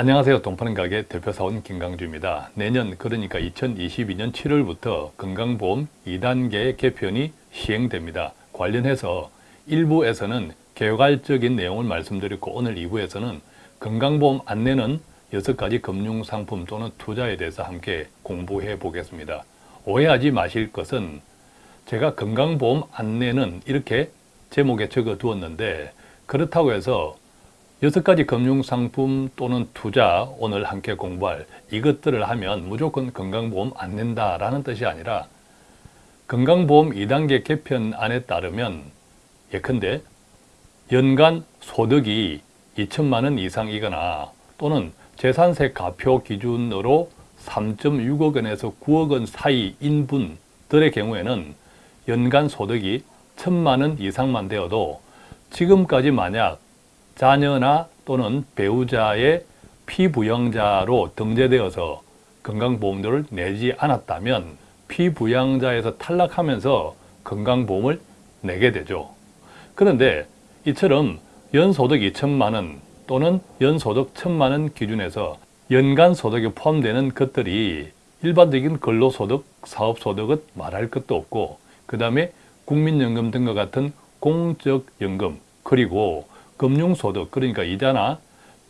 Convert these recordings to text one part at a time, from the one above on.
안녕하세요. 동파는 가게 대표사원 김강주입니다. 내년 그러니까 2022년 7월부터 건강보험 2단계 개편이 시행됩니다. 관련해서 1부에서는 개괄적인 내용을 말씀드렸고 오늘 2부에서는 건강보험 안내는 6가지 금융상품 또는 투자에 대해서 함께 공부해 보겠습니다. 오해하지 마실 것은 제가 건강보험 안내는 이렇게 제목에 적어 두었는데 그렇다고 해서 여섯 가지 금융상품 또는 투자 오늘 함께 공부할 이것들을 하면 무조건 건강보험 안 낸다라는 뜻이 아니라 건강보험 2단계 개편안에 따르면 예컨대 연간 소득이 2천만 원 이상이거나 또는 재산세 가표 기준으로 3.6억 원에서 9억 원 사이인 분들의 경우에는 연간 소득이 1천만 원 이상만 되어도 지금까지 만약 자녀나 또는 배우자의 피부양자로 등재되어서 건강보험료를 내지 않았다면 피부양자에서 탈락하면서 건강보험을 내게 되죠. 그런데 이처럼 연소득 2천만 원 또는 연소득 1천만 원 기준에서 연간 소득에 포함되는 것들이 일반적인 근로소득, 사업소득은 말할 것도 없고 그 다음에 국민연금 등과 같은 공적연금 그리고 금융소득 그러니까 이자나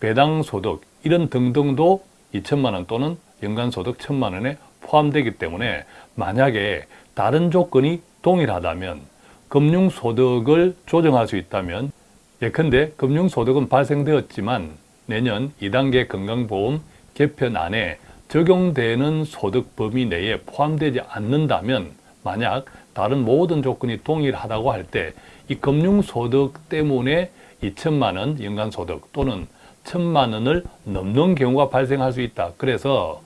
배당소득 이런 등등도 2천만 원 또는 연간소득 1천만 원에 포함되기 때문에 만약에 다른 조건이 동일하다면 금융소득을 조정할 수 있다면 예컨대 금융소득은 발생되었지만 내년 2단계 건강보험 개편 안에 적용되는 소득 범위 내에 포함되지 않는다면 만약 다른 모든 조건이 동일하다고 할 때 이 금융소득 때문에 2천만 원 연간 소득 또는 1천만 원을 넘는 경우가 발생할 수 있다. 그래서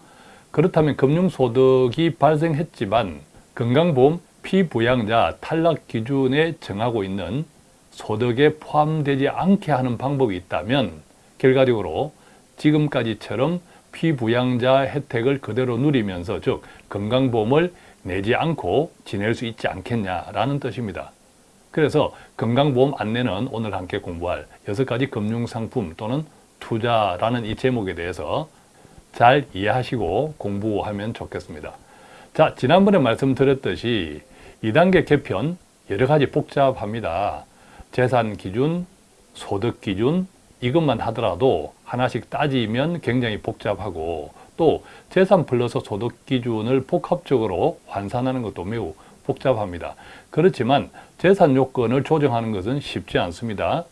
그렇다면 금융소득이 발생했지만 건강보험 피부양자 탈락 기준에 정하고 있는 소득에 포함되지 않게 하는 방법이 있다면 결과적으로 지금까지처럼 피부양자 혜택을 그대로 누리면서 즉 건강보험을 내지 않고 지낼 수 있지 않겠냐라는 뜻입니다. 그래서 건강보험 안내는 오늘 함께 공부할 여섯 가지 금융상품 또는 투자라는 이 제목에 대해서 잘 이해하시고 공부하면 좋겠습니다. 자, 지난번에 말씀드렸듯이 2단계 개편 여러 가지 복잡합니다. 재산 기준, 소득 기준 이것만 하더라도 하나씩 따지면 굉장히 복잡하고 또 재산 플러스 소득 기준을 복합적으로 환산하는 것도 매우 복잡합니다. 그렇지만 재산 요건을 조정하는 것은 쉽지 않습니다.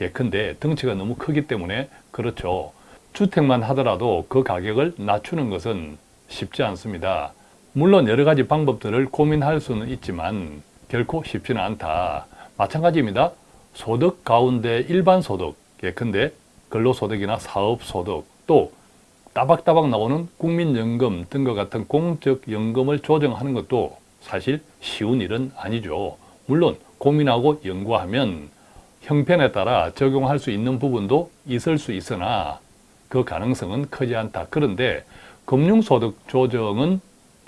예컨대 덩치가 너무 크기 때문에 그렇죠. 주택만 하더라도 그 가격을 낮추는 것은 쉽지 않습니다. 물론 여러 가지 방법들을 고민할 수는 있지만 결코 쉽지는 않다. 마찬가지입니다. 소득 가운데 일반 소득, 예컨대 근로소득이나 사업소득, 또 따박따박 나오는 국민연금 등과 같은 공적연금을 조정하는 것도 사실 쉬운 일은 아니죠. 물론 고민하고 연구하면 형편에 따라 적용할 수 있는 부분도 있을 수 있으나 그 가능성은 크지 않다. 그런데 금융소득 조정은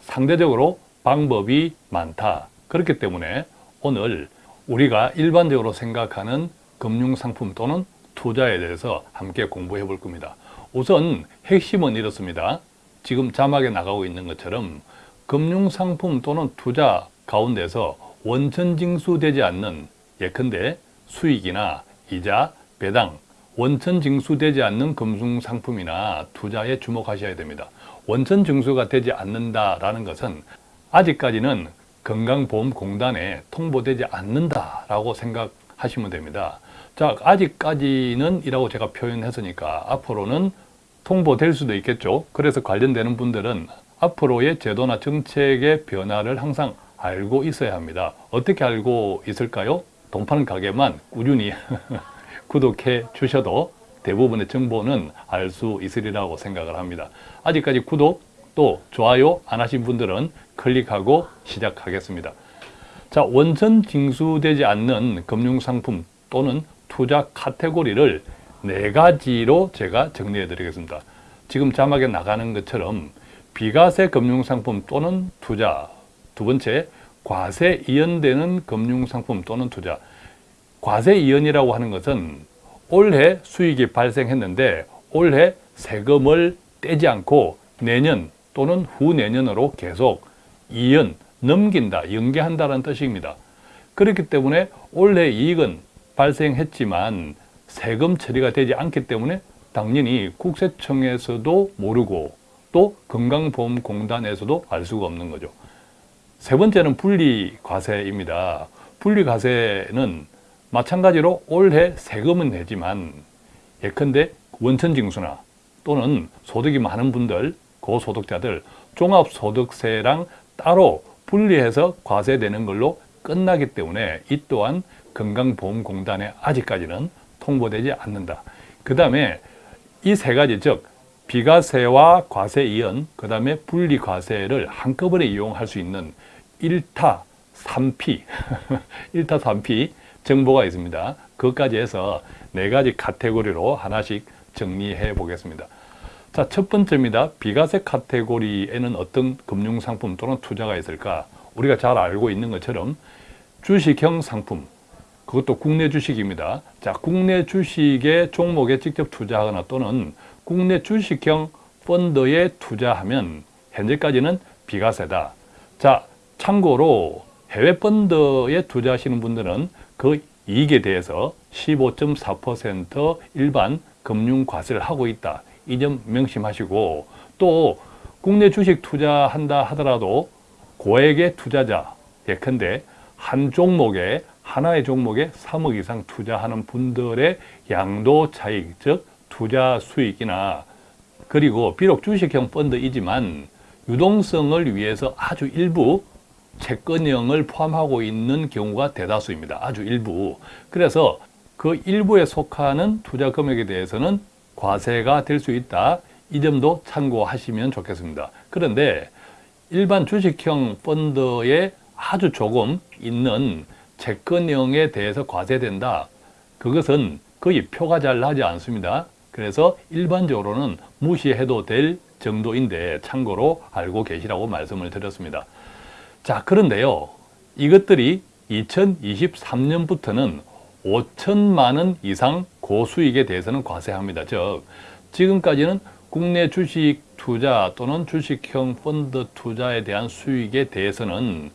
상대적으로 방법이 많다. 그렇기 때문에 오늘 우리가 일반적으로 생각하는 금융상품 또는 투자에 대해서 함께 공부해 볼 겁니다. 우선 핵심은 이렇습니다. 지금 자막에 나가고 있는 것처럼 금융상품 또는 투자 가운데서 원천 징수되지 않는 예컨대 수익이나 이자, 배당, 원천 징수되지 않는 금융 상품이나 투자에 주목하셔야 됩니다. 원천 징수가 되지 않는다라는 것은 아직까지는 건강보험공단에 통보되지 않는다라고 생각하시면 됩니다. 자, 아직까지는 이라고 제가 표현했으니까 앞으로는 통보될 수도 있겠죠. 그래서 관련되는 분들은 앞으로의 제도나 정책의 변화를 항상 알고 있어야 합니다. 어떻게 알고 있을까요? 돈 파는 가게만 꾸준히 구독해 주셔도 대부분의 정보는 알 수 있으리라고 생각을 합니다. 아직까지 구독 또 좋아요 안 하신 분들은 클릭하고 시작하겠습니다. 자, 원천 징수되지 않는 금융상품 또는 투자 카테고리를 네 가지로 제가 정리해 드리겠습니다. 지금 자막에 나가는 것처럼 비과세 금융상품 또는 투자 두 번째, 과세 이연되는 금융상품 또는 투자 과세 이연이라고 하는 것은 올해 수익이 발생했는데 올해 세금을 떼지 않고 내년 또는 후내년으로 계속 이연 넘긴다, 연계한다는 뜻입니다. 그렇기 때문에 올해 이익은 발생했지만 세금 처리가 되지 않기 때문에 당연히 국세청에서도 모르고 또 건강보험공단에서도 알 수가 없는 거죠. 세 번째는 분리과세입니다. 분리과세는 마찬가지로 올해 세금은 내지만 예컨대 원천징수나 또는 소득이 많은 분들, 고소득자들 종합소득세랑 따로 분리해서 과세되는 걸로 끝나기 때문에 이 또한 건강보험공단에 아직까지는 통보되지 않는다. 그 다음에 이 세 가지 즉 비과세와 과세 이연, 그 다음에 분리과세를 한꺼번에 이용할 수 있는 1타 3피, 1타 3피 정보가 있습니다. 그것까지 해서 네 가지 카테고리로 하나씩 정리해 보겠습니다. 자, 첫 번째입니다. 비과세 카테고리에는 어떤 금융상품 또는 투자가 있을까? 우리가 잘 알고 있는 것처럼 주식형 상품, 그것도 국내 주식입니다. 자, 국내 주식의 종목에 직접 투자하거나 또는 국내 주식형 펀드에 투자하면 현재까지는 비과세다. 자, 참고로 해외 펀드에 투자하시는 분들은 그 이익에 대해서 15.4% 일반 금융 과세를 하고 있다. 이 점 명심하시고 또 국내 주식 투자한다 하더라도 고액의 투자자 예컨대 한 종목에 하나의 종목에 3억 이상 투자하는 분들의 양도 차익 즉 투자 수익이나 그리고 비록 주식형 펀드이지만 유동성을 위해서 아주 일부 채권형을 포함하고 있는 경우가 대다수입니다. 아주 일부. 그래서 그 일부에 속하는 투자 금액에 대해서는 과세가 될 수 있다. 이 점도 참고하시면 좋겠습니다. 그런데 일반 주식형 펀드에 아주 조금 있는 채권형에 대해서 과세된다. 그것은 거의 표가 잘 나지 않습니다. 그래서 일반적으로는 무시해도 될 정도인데 참고로 알고 계시라고 말씀을 드렸습니다. 자 그런데요 이것들이 2023년부터는 5천만 원 이상 고수익에 대해서는 과세합니다. 즉 지금까지는 국내 주식 투자 또는 주식형 펀드 투자에 대한 수익에 대해서는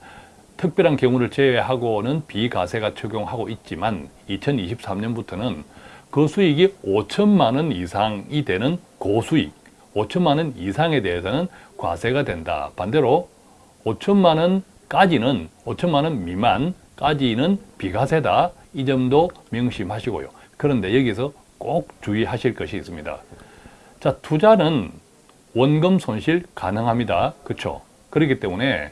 특별한 경우를 제외하고는 비과세가 적용하고 있지만 2023년부터는 그 수익이 5천만 원 이상이 되는 고수익, 5천만 원 이상에 대해서는 과세가 된다. 반대로 5천만 원까지는 5천만 원 미만까지는 비과세다. 이 점도 명심하시고요. 그런데 여기서 꼭 주의하실 것이 있습니다. 자, 투자는 원금 손실 가능합니다. 그렇죠? 그렇기 때문에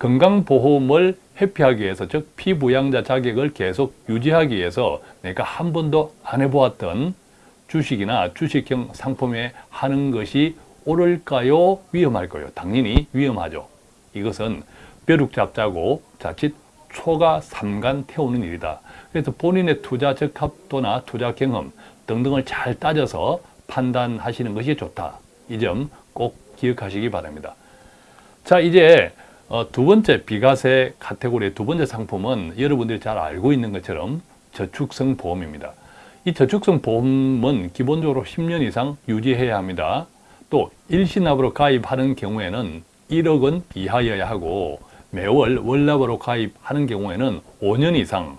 건강보험을 회피하기 위해서 즉 피부양자 자격을 계속 유지하기 위해서 내가 한 번도 안 해보았던 주식이나 주식형 상품에 하는 것이 옳을까요? 위험할까요? 당연히 위험하죠. 이것은 벼룩 잡자고 자칫 초가 삼간 태우는 일이다. 그래서 본인의 투자 적합도나 투자 경험 등등을 잘 따져서 판단하시는 것이 좋다. 이 점 꼭 기억하시기 바랍니다. 자 이제 어, 두 번째 비과세 카테고리의 두 번째 상품은 여러분들이 잘 알고 있는 것처럼 저축성 보험입니다. 이 저축성 보험은 기본적으로 10년 이상 유지해야 합니다. 또 일시납으로 가입하는 경우에는 1억 원 이하여야 하고 매월 월납으로 가입하는 경우에는 5년 이상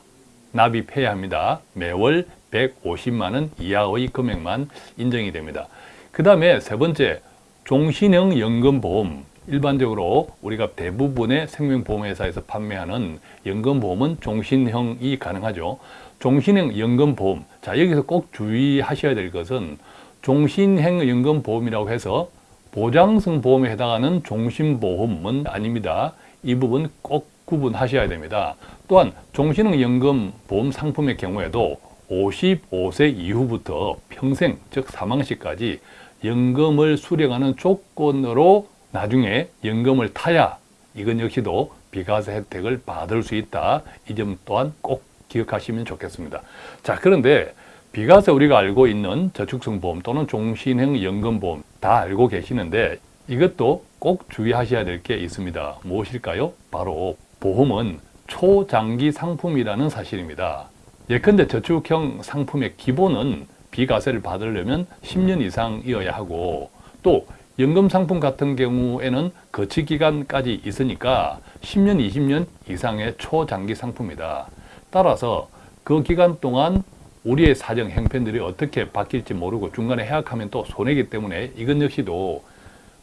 납입해야 합니다. 매월 150만 원 이하의 금액만 인정이 됩니다. 그 다음에 세 번째 종신형 연금보험 일반적으로 우리가 대부분의 생명보험회사에서 판매하는 연금보험은 종신형이 가능하죠. 종신형 연금보험 자 여기서 꼭 주의하셔야 될 것은 종신형 연금보험이라고 해서 보장성 보험에 해당하는 종신보험은 아닙니다. 이 부분 꼭 구분하셔야 됩니다. 또한 종신형 연금 보험 상품의 경우에도 55세 이후부터 평생 즉 사망시까지 연금을 수령하는 조건으로 나중에 연금을 타야 이건 역시도 비과세 혜택을 받을 수 있다. 이 점 또한 꼭 기억하시면 좋겠습니다. 자 그런데 비과세 우리가 알고 있는 저축성 보험 또는 종신형 연금보험 다 알고 계시는데 이것도 꼭 주의하셔야 될 게 있습니다. 무엇일까요? 바로 보험은 초장기 상품이라는 사실입니다. 예컨대 저축형 상품의 기본은 비과세를 받으려면 10년 이상이어야 하고 또 연금 상품 같은 경우에는 거치 기간까지 있으니까 10년, 20년 이상의 초장기 상품이다. 따라서 그 기간 동안 우리의 사정 형편들이 어떻게 바뀔지 모르고 중간에 해약하면 또 손해이기 때문에 이것 역시도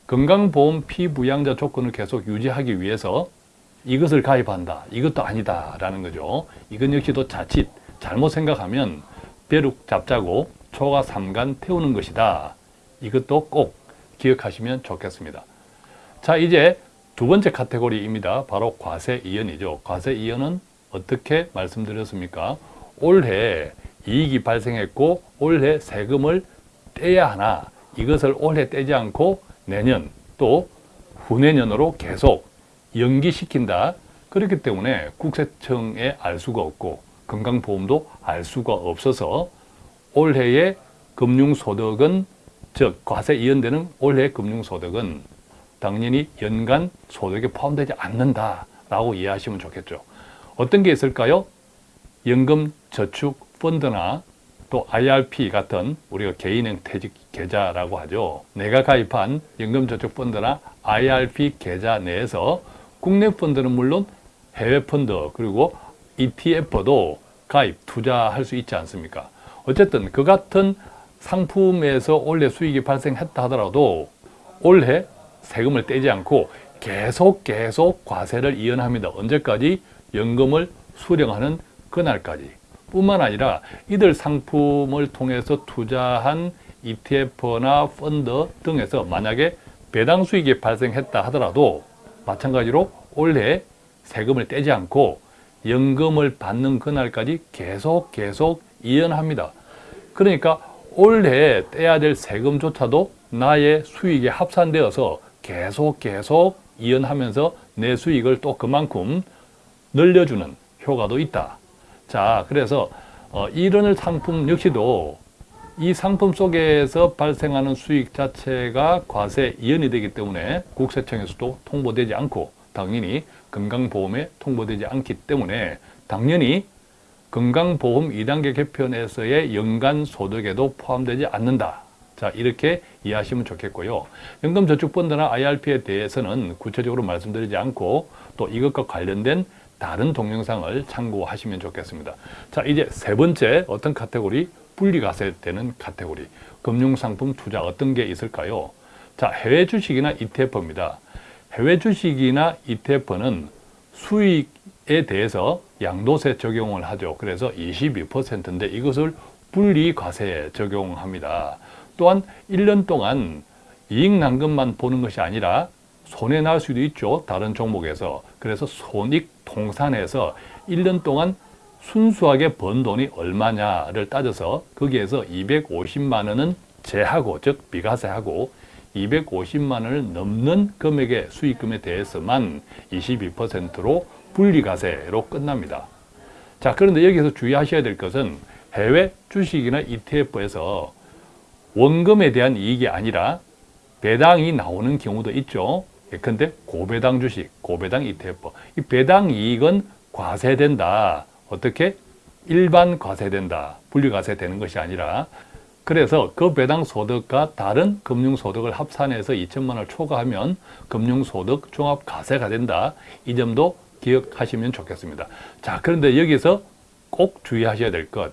건강보험 피부양자 조건을 계속 유지하기 위해서 이것을 가입한다. 이것도 아니다. 라는 거죠. 이것 역시도 자칫 잘못 생각하면 벼룩 잡자고 초가 삼간 태우는 것이다. 이것도 꼭 기억하시면 좋겠습니다. 자, 이제 두 번째 카테고리입니다. 바로 과세 이연이죠. 과세 이연은 어떻게 말씀드렸습니까? 올해 이익이 발생했고 올해 세금을 떼야 하나 이것을 올해 떼지 않고 내년 또 후내년으로 계속 연기시킨다. 그렇기 때문에 국세청에 알 수가 없고 건강보험도 알 수가 없어서 올해의 금융소득은 즉 과세 이연되는 올해 금융소득은 당연히 연간 소득에 포함되지 않는다 라고 이해하시면 좋겠죠. 어떤 게 있을까요? 연금 저축 펀드나 또 IRP 같은 우리가 개인행 퇴직 계좌라고 하죠. 내가 가입한 연금 저축 펀드나 IRP 계좌 내에서 국내 펀드는 물론 해외 펀드 그리고 ETF도 가입, 투자할 수 있지 않습니까? 어쨌든 그 같은 상품에서 올해 수익이 발생했다 하더라도 올해 세금을 떼지 않고 계속 계속 과세를 이연합니다. 언제까지? 연금을 수령하는 그날까지. 뿐만 아니라 이들 상품을 통해서 투자한 ETF나 펀드 등에서 만약에 배당 수익이 발생했다 하더라도 마찬가지로 올해 세금을 떼지 않고 연금을 받는 그날까지 계속 계속 이연합니다. 그러니까 올해 떼야 될 세금조차도 나의 수익에 합산되어서 계속 계속 이연하면서 내 수익을 또 그만큼 늘려주는 효과도 있다. 자, 그래서 어, 이런 상품 역시도 이 상품 속에서 발생하는 수익 자체가 과세 이연이 되기 때문에 국세청에서도 통보되지 않고 당연히 건강보험에 통보되지 않기 때문에 당연히 건강보험 2단계 개편에서의 연간 소득에도 포함되지 않는다. 자 이렇게 이해하시면 좋겠고요. 연금저축펀드나 IRP에 대해서는 구체적으로 말씀드리지 않고 또 이것과 관련된 다른 동영상을 참고하시면 좋겠습니다. 자 이제 세 번째 어떤 카테고리? 분리과세 되는 카테고리. 금융상품 투자 어떤 게 있을까요? 자 해외 주식이나 ETF입니다. 해외 주식이나 ETF는 수익에 대해서 양도세 적용을 하죠. 그래서 22%인데 이것을 분리과세에 적용합니다. 또한 1년 동안 이익 난금만 보는 것이 아니라 손해 날 수도 있죠. 다른 종목에서. 그래서 손익 통산해서 1년 동안 순수하게 번 돈이 얼마냐를 따져서 거기에서 250만 원은 제하고 즉 비과세하고 250만 원을 넘는 금액의 수익금에 대해서만 22%로 분리과세로 끝납니다. 자 그런데 여기서 주의하셔야 될 것은 해외 주식이나 ETF에서 원금에 대한 이익이 아니라 배당이 나오는 경우도 있죠. 예컨대 고배당 주식, 고배당 ETF. 이 배당 이익은 과세된다. 어떻게? 일반 과세된다. 분리과세 되는 것이 아니라 그래서 그 배당 소득과 다른 금융 소득을 합산해서 2천만 원을 초과하면 금융 소득 종합 과세가 된다. 이 점도 기억하시면 좋겠습니다. 자, 그런데 여기서 꼭 주의하셔야 될 것.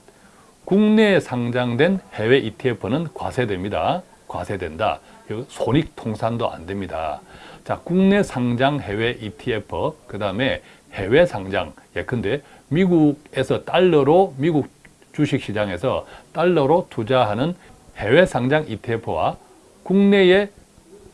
국내에 상장된 해외 ETF는 과세됩니다. 과세된다. 손익 통산도 안 됩니다. 자, 국내 상장 해외 ETF, 그 다음에 해외 상장, 예컨대 미국에서 달러로 미국 주식시장에서 달러로 투자하는 해외 상장 ETF와 국내의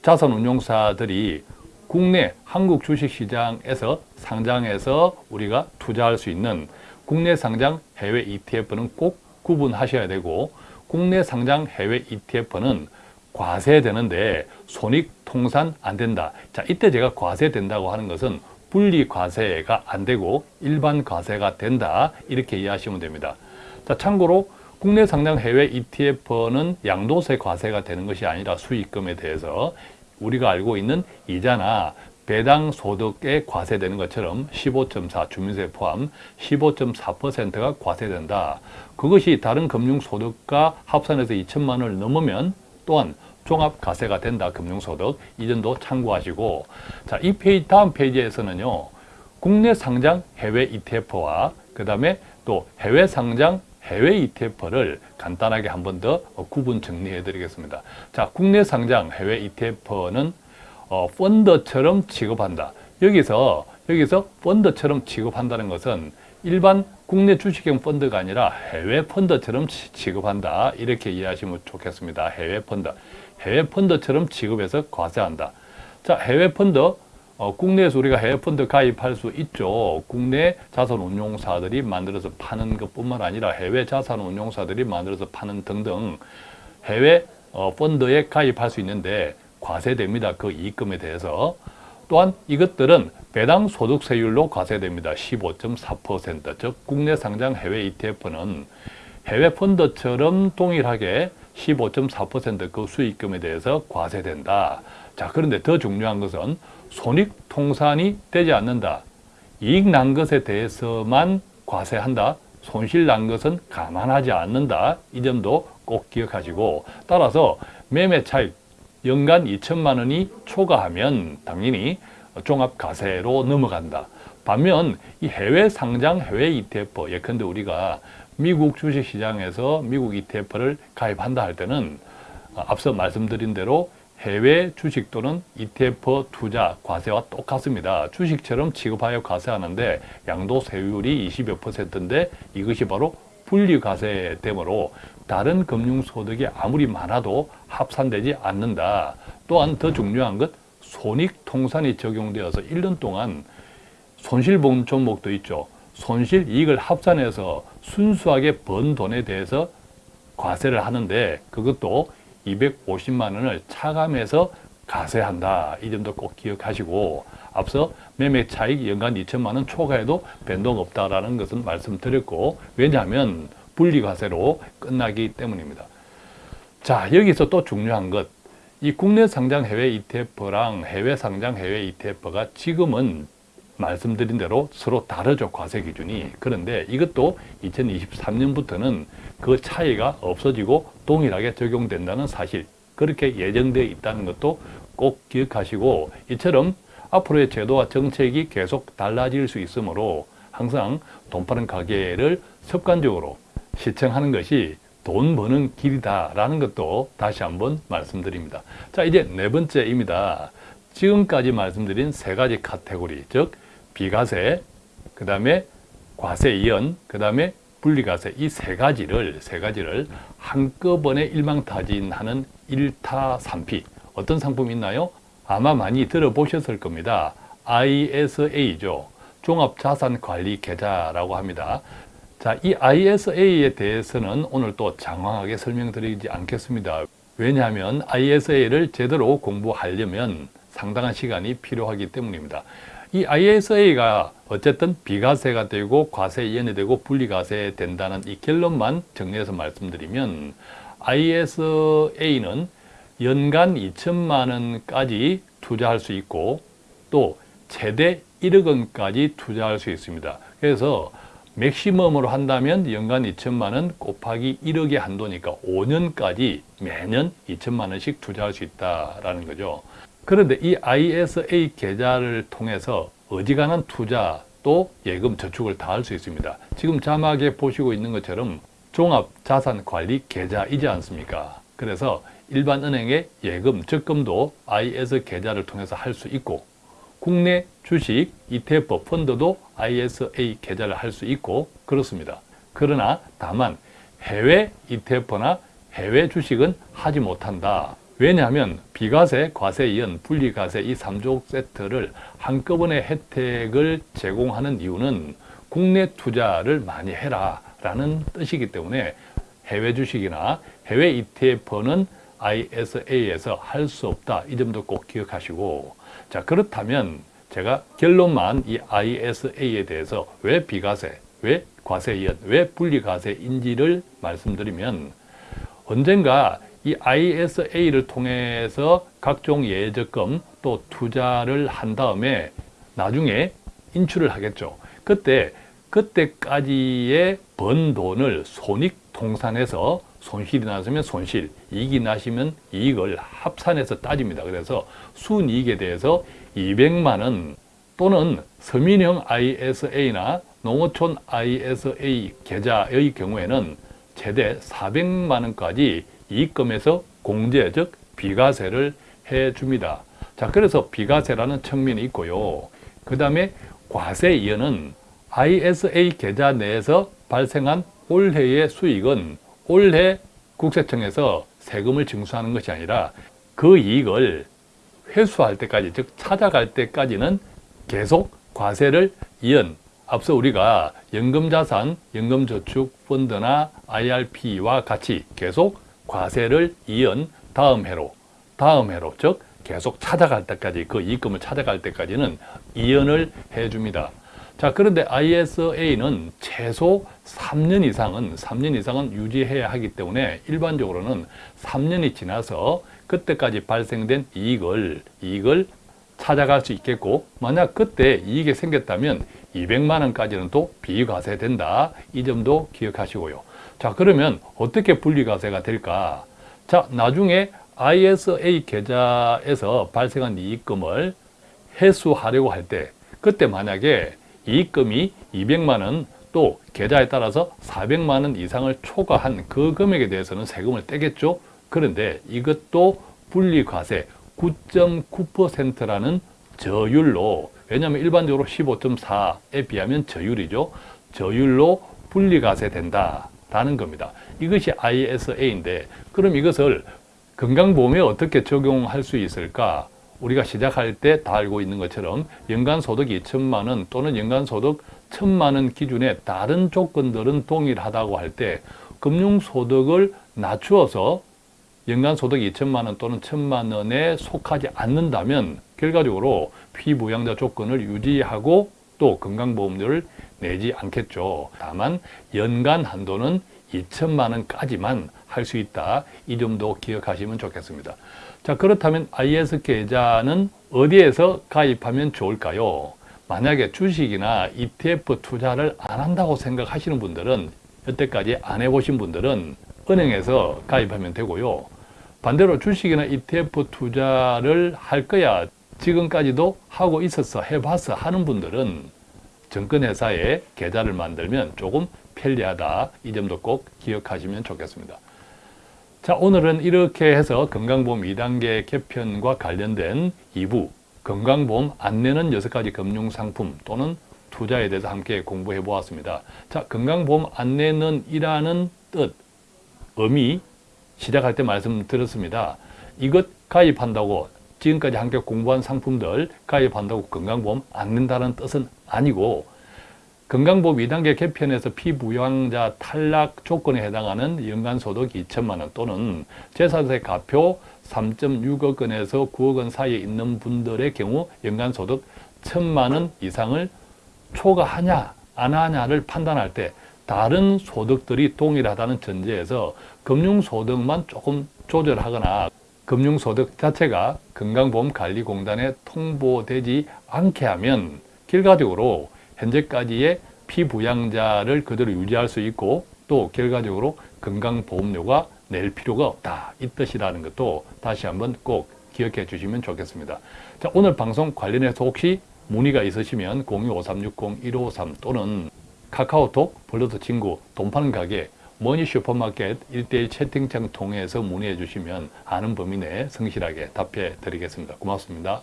자산운용사들이 국내 한국 주식시장에서 상장해서 우리가 투자할 수 있는 국내 상장 해외 ETF는 꼭 구분하셔야 되고 국내 상장 해외 ETF는 과세되는데 손익 통산 안 된다. 자, 이때 제가 과세된다고 하는 것은 분리 과세가 안 되고 일반 과세가 된다. 이렇게 이해하시면 됩니다. 자, 참고로 국내 상장 해외 ETF는 양도세 과세가 되는 것이 아니라 수익금에 대해서 우리가 알고 있는 이자나 배당 소득에 과세되는 것처럼 15.4 주민세 포함 15.4%가 과세된다. 그것이 다른 금융소득과 합산해서 2천만 원을 넘으면 또한 종합과세가 된다. 금융소득. 이 점도 참고하시고 자, 이 페이지 다음 페이지에서는요. 국내 상장 해외 ETF와 그 다음에 또 해외 상장 해외 ETF를 간단하게 한 번 더 구분 정리해 드리겠습니다. 자, 국내 상장 해외 ETF는 어, 펀드처럼 취급한다. 여기서 여기서 펀드처럼 취급한다는 것은 일반 국내 주식형 펀드가 아니라 해외 펀드처럼 치- 취급한다. 이렇게 이해하시면 좋겠습니다. 해외 펀드. 해외 펀드처럼 취급해서 과세한다. 자, 해외 펀드 어, 국내에서 우리가 해외 펀드 가입할 수 있죠. 국내 자산 운용사들이 만들어서 파는 것뿐만 아니라 해외 자산 운용사들이 만들어서 파는 등등 해외 어, 펀드에 가입할 수 있는데 과세됩니다. 그 이익금에 대해서. 또한 이것들은 배당 소득세율로 과세됩니다. 15.4%. 즉 국내 상장 해외 ETF는 해외 펀드처럼 동일하게 15.4%그 수익금에 대해서 과세된다. 자, 그런데 더 중요한 것은 손익 통산이 되지 않는다. 이익 난 것에 대해서만 과세한다. 손실 난 것은 감안하지 않는다. 이 점도 꼭 기억하시고 따라서 매매 차익 연간 2천만 원이 초과하면 당연히 종합과세로 넘어간다. 반면 이 해외 상장 해외 ETF 예컨대 우리가 미국 주식시장에서 미국 ETF를 가입한다 할 때는 앞서 말씀드린 대로 해외 주식 또는 ETF 투자 과세와 똑같습니다. 주식처럼 취급하여 과세하는데 양도 세율이 20여 퍼센트인데 이것이 바로 분리과세 되므로 다른 금융소득이 아무리 많아도 합산되지 않는다. 또한 더 중요한 것 손익통산이 적용되어서 1년 동안 손실본 종목도 있죠. 손실 이익을 합산해서 순수하게 번 돈에 대해서 과세를 하는데 그것도 250만 원을 차감해서 과세한다. 이 점도 꼭 기억하시고 앞서 매매 차익 연간 2천만 원 초과해도 변동 없다라는 것은 말씀드렸고 왜냐하면 분리과세로 끝나기 때문입니다. 자 여기서 또 중요한 것 이 국내 상장 해외 ETF랑 해외 상장 해외 ETF가 지금은 말씀드린 대로 서로 다르죠 과세 기준이 그런데 이것도 2023년부터는 그 차이가 없어지고 동일하게 적용된다는 사실 그렇게 예정되어 있다는 것도 꼭 기억하시고 이처럼 앞으로의 제도와 정책이 계속 달라질 수 있으므로 항상 돈 파는 가게를 습관적으로 시청하는 것이 돈 버는 길이다라는 것도 다시 한번 말씀드립니다. 자, 이제 네 번째입니다. 지금까지 말씀드린 세 가지 카테고리, 즉 비과세, 그 다음에 과세 이연, 그 다음에 분리과세 이 세 가지를 세 가지를 한꺼번에 일망타진하는 일타 삼피 어떤 상품이 있나요? 아마 많이 들어보셨을 겁니다. ISA죠. 종합자산관리계좌라고 합니다. 자, 이 ISA에 대해서는 오늘 또 장황하게 설명드리지 않겠습니다. 왜냐하면 ISA를 제대로 공부하려면 상당한 시간이 필요하기 때문입니다. 이 ISA가 어쨌든 비과세가 되고 과세 이연이 되고 분리과세 된다는 이 결론만 정리해서 말씀드리면 ISA는 연간 2천만 원까지 투자할 수 있고 또 최대 1억 원까지 투자할 수 있습니다. 그래서 맥시멈으로 한다면 연간 2천만 원 곱하기 1억의 한도니까 5년까지 매년 2천만 원씩 투자할 수 있다라는 거죠. 그런데 이 ISA 계좌를 통해서 어지간한 투자 또 예금 저축을 다 할 수 있습니다. 지금 자막에 보시고 있는 것처럼 종합자산관리 계좌이지 않습니까? 그래서 일반 은행의 예금, 적금도 IS 계좌를 통해서 할 수 있고 국내 주식, ETF, 펀드도 ISA 계좌를 할 수 있고 그렇습니다. 그러나 다만 해외 ETF나 해외 주식은 하지 못한다. 왜냐하면 비과세, 과세 이연, 분리과세 이 3종 세트를 한꺼번에 혜택을 제공하는 이유는 국내 투자를 많이 해라 라는 뜻이기 때문에 해외 주식이나 해외 ETF는 ISA에서 할 수 없다. 이 점도 꼭 기억하시고 자 그렇다면 제가 결론만 이 ISA에 대해서 왜 비과세, 왜 과세 이연, 왜 분리과세인지를 말씀드리면 언젠가 이 ISA를 통해서 각종 예적금 또 투자를 한 다음에 나중에 인출을 하겠죠. 그때 그때까지의 번 돈을 손익 통산해서 손실이 나시면 손실, 이익이 나시면 이익을 합산해서 따집니다. 그래서 순이익에 대해서 200만 원 또는 서민형 ISA나 농어촌 ISA 계좌의 경우에는 최대 400만 원까지 이익금에서 공제, 즉 비과세를 해줍니다. 자, 그래서 비과세라는 측면이 있고요. 그 다음에 과세 이연은 ISA 계좌 내에서 발생한 올해의 수익은 올해 국세청에서 세금을 징수하는 것이 아니라 그 이익을 회수할 때까지, 즉 찾아갈 때까지는 계속 과세를 이연 앞서 우리가 연금자산, 연금저축펀드나 IRP와 같이 계속 과세를 이은 다음 해로, 다음 해로, 즉 계속 찾아갈 때까지 그 이익금을 찾아갈 때까지는 이연을 해줍니다. 자 그런데 ISA는 최소 3년 이상은 3년 이상은 유지해야 하기 때문에 일반적으로는 3년이 지나서 그때까지 발생된 이익을 이익을 찾아갈 수 있겠고 만약 그때 이익이 생겼다면 200만 원까지는 또 비과세된다. 이 점도 기억하시고요. 자 그러면 어떻게 분리과세가 될까? 자 나중에 ISA 계좌에서 발생한 이익금을 회수하려고 할 때 그때 만약에 이익금이 200만 원 또 계좌에 따라서 400만 원 이상을 초과한 그 금액에 대해서는 세금을 떼겠죠. 그런데 이것도 분리과세 9.9%라는 저율로 왜냐하면 일반적으로 15.4에 비하면 저율이죠. 저율로 분리과세 된다 라는 겁니다. 이것이 ISA인데 그럼 이것을 건강보험에 어떻게 적용할 수 있을까? 우리가 시작할 때 다 알고 있는 것처럼 연간소득 2천만 원 또는 연간소득 1천만 원 기준에 다른 조건들은 동일하다고 할 때 금융소득을 낮추어서 연간소득 2천만 원 또는 1천만 원에 속하지 않는다면 결과적으로 피부양자 조건을 유지하고 또 건강보험료를 내지 않겠죠. 다만 연간 한도는 2천만 원까지만 할 수 있다. 이 점도 기억하시면 좋겠습니다. 자 그렇다면 IS 계좌는 어디에서 가입하면 좋을까요? 만약에 주식이나 ETF 투자를 안 한다고 생각하시는 분들은 여태까지 안 해보신 분들은 은행에서 가입하면 되고요. 반대로 주식이나 ETF 투자를 할 거야 지금까지도 하고 있었어 해봤어 하는 분들은 증권회사에 계좌를 만들면 조금 편리하다 이 점도 꼭 기억하시면 좋겠습니다. 자 오늘은 이렇게 해서 건강보험 2단계 개편과 관련된 2부 건강보험 안내는 6가지 금융상품 또는 투자에 대해서 함께 공부해 보았습니다. 자 건강보험 안내는 이라는 뜻, 의미 시작할 때 말씀드렸습니다. 이것 가입한다고 지금까지 함께 공부한 상품들 가입한다고 건강보험 안 낸다는 뜻은 아니고 건강보험 2단계 개편에서 피부양자 탈락 조건에 해당하는 연간소득 2천만 원 또는 재산세 가표 3.6억 원에서 9억 원 사이에 있는 분들의 경우 연간소득 1천만 원 이상을 초과하냐 안 하냐를 판단할 때 다른 소득들이 동일하다는 전제에서 금융소득만 조금 조절하거나 금융소득 자체가 건강보험관리공단에 통보되지 않게 하면 결과적으로 현재까지의 피부양자를 그대로 유지할 수 있고 또 결과적으로 건강보험료가 낼 필요가 없다. 이 뜻이라는 것도 다시 한번 꼭 기억해 주시면 좋겠습니다. 자 오늘 방송 관련해서 혹시 문의가 있으시면 025360-1553 또는 카카오톡, 플러스 친구, 돈 파는 가게, 머니 슈퍼마켓 1대1 채팅창 통해서 문의해 주시면 아는 범위 내에 성실하게 답해 드리겠습니다. 고맙습니다.